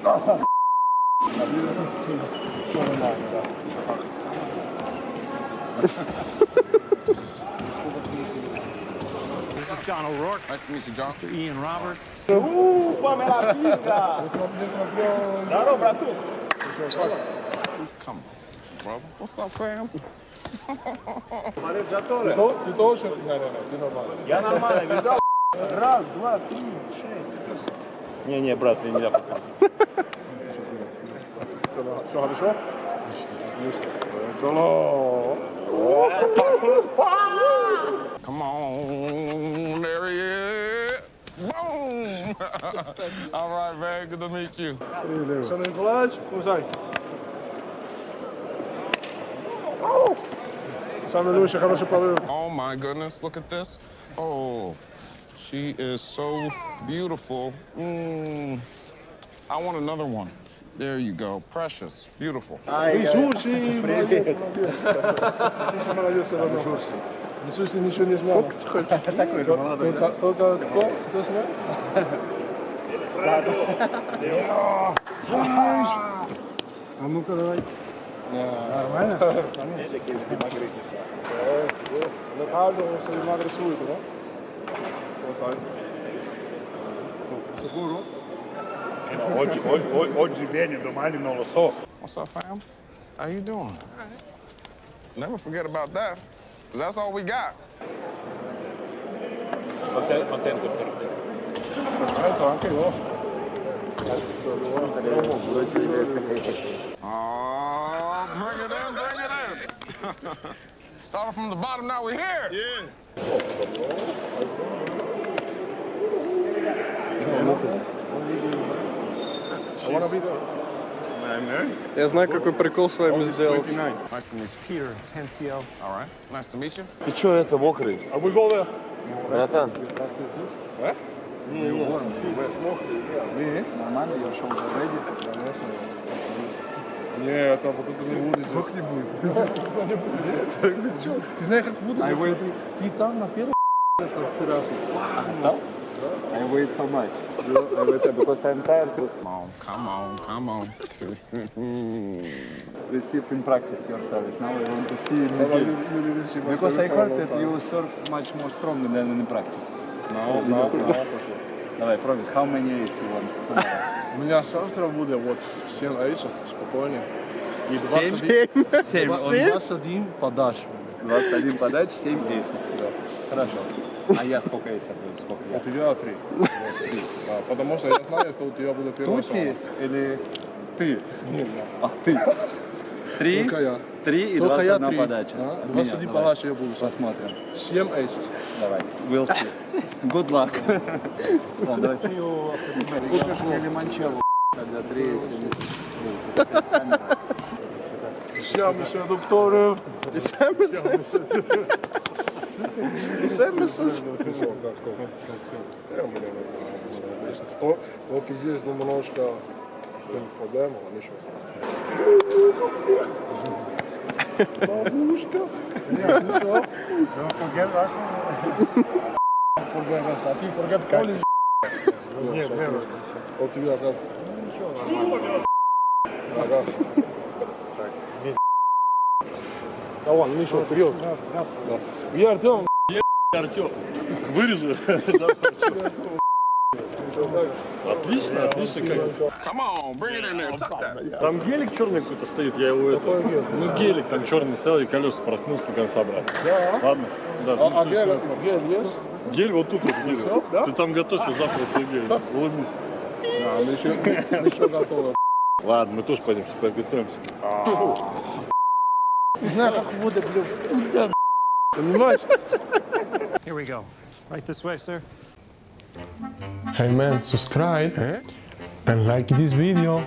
This is John O'Rourke. Nice to meet you, John. Mr. Ian Roberts. Come on, brother. What's up, fam? Я нормально. Видал? Раз, два, три, шесть. Не-не, брат, я нельзя пока. Все хорошо? Come on, there he is. Boom! All right, man. Good to meet you. Александр Николаевич, кусай. Самый лучший, хороший полы. Oh my goodness, look at this. Oh, she is so beautiful. Mm. I want another one. There you go. Precious. Beautiful. Из Турции. Привет. Молодец, все равно. В смысле, ничего не знал. Сколько ты хочешь? Такой же молодой, да? Только, только кто? Кто знает? А ну-ка, давай. Нормально? Legato se li magari subito, no? Come sai? Sicuro? No, oggi, oggi, oggi vieni, domani non lo so. What's up, fam? How you doing? Never forget about that, 'cause that's all we got. Perfetto, anche io. Oh, bring it in, bring it in. Started from the bottom, now we're here. Yeah. Я знаю, какой прикол с вами you. Ты чё это мокрый? А? Братан, Не, это вот это не будет. Как не будет? Ты знаешь, как буду? Ты там на первом это сразу. I wait so much. I wait because I'm tired Come on, come on, come on. receive in practice your service. Now I want to see in the Давай, game. Because I heard that you serve much more strongly than in practice. No, no, no. Давай, promise. How many ace you want? У меня завтра будет вот 7 эйсов, спокойно. И 21, 7. 21 подач. 21 подач, 7 эйсов. Хорошо. А я сколько эйсов буду? Сколько У я? тебя 3. Да, потому что я знаю, что у тебя будет первая Тути или ты? Не, А, ты. Три, Только я. три и Только я 21 3. подача. А? От 21 меня, давай. подача я буду. сейчас. Посмотрим. 7 эйсов. Давай. We'll see. Good luck. Ладно, давай. Купишь мне лимончелло, когда три эйса не Все, месье доктор. СМС. СМС. Ну, как то? Я, блин, конечно. То- Только здесь немножко проблема, а ничего. Бабушка. Нет, ничего. forget Russian? Forget us. А ты forget Polish? Нет, нет. А у тебя как? Ничего, Ага. Да ладно, ничего, вперед. Да. Я Артем. Артем, вырежу. Отлично, отлично. Как... Там гелик черный какой-то стоит, я его это... Ну гелик там черный стоял, и колеса проткнулся до конца, брат. Да. Ладно? Да. А, а гель, гель есть? гель вот тут вот да? Ты там готовься завтра себе гель. Улыбнись. Да, мы еще, мы еще готовы. Ладно, мы тоже пойдем сейчас подготовимся. Знаю, как будет, блин. Понимаешь? Here we go. Right this way, sir. Hey man, subscribe and like this video.